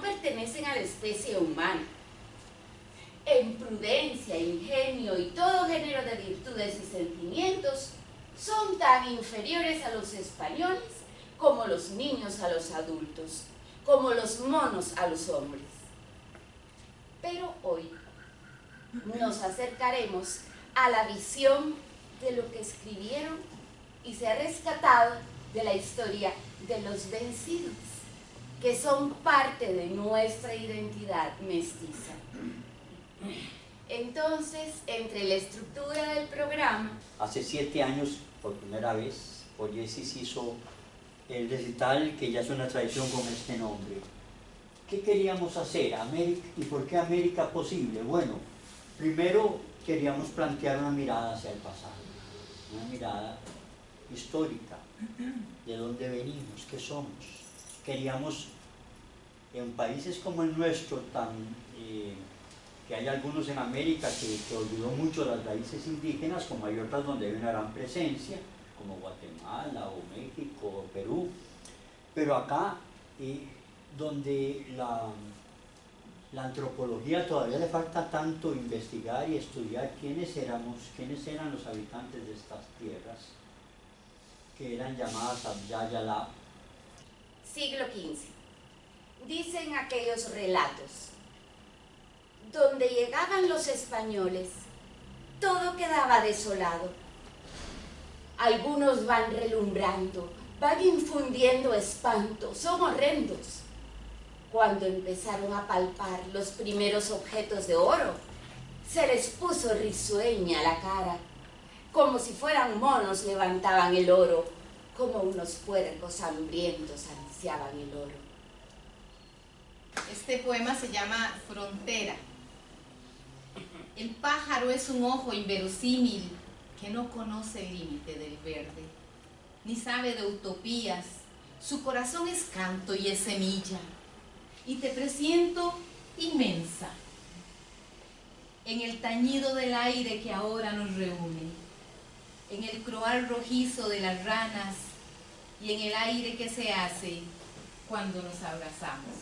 pertenecen a la especie humana. En prudencia, ingenio y todo género de virtudes y sentimientos, son tan inferiores a los españoles como los niños a los adultos, como los monos a los hombres. Pero hoy nos acercaremos a la visión de lo que escribieron y se ha rescatado de la historia de los vencidos, que son parte de nuestra identidad mestiza. Entonces, entre la estructura del programa... Hace siete años, por primera vez, Poyesis hizo el recital que ya es una tradición con este nombre. ¿Qué queríamos hacer? América, ¿Y por qué América posible? Bueno, primero queríamos plantear una mirada hacia el pasado, una mirada histórica, de dónde venimos, qué somos. Queríamos, en países como el nuestro, eh, que hay algunos en América que, olvidó mucho las raíces indígenas, como hay otras donde hay una gran presencia, como Guatemala o México o Perú, pero acá, eh, donde la, antropología todavía le falta tanto investigar y estudiar quiénes éramos, quiénes eran los habitantes de estas tierras, que eran llamadas Abya Siglo XV. Dicen aquellos relatos. Donde llegaban los españoles, todo quedaba desolado. Algunos van relumbrando, van infundiendo espanto, son horrendos. Cuando empezaron a palpar los primeros objetos de oro, se les puso risueña la cara como si fueran monos levantaban el oro, como unos puercos hambrientos ansiaban el oro. Este poema se llama Frontera. El pájaro es un ojo inverosímil que no conoce el límite del verde, ni sabe de utopías. Su corazón es canto y es semilla, y te presiento inmensa en el tañido del aire que ahora nos reúne en el croal rojizo de las ranas y en el aire que se hace cuando nos abrazamos.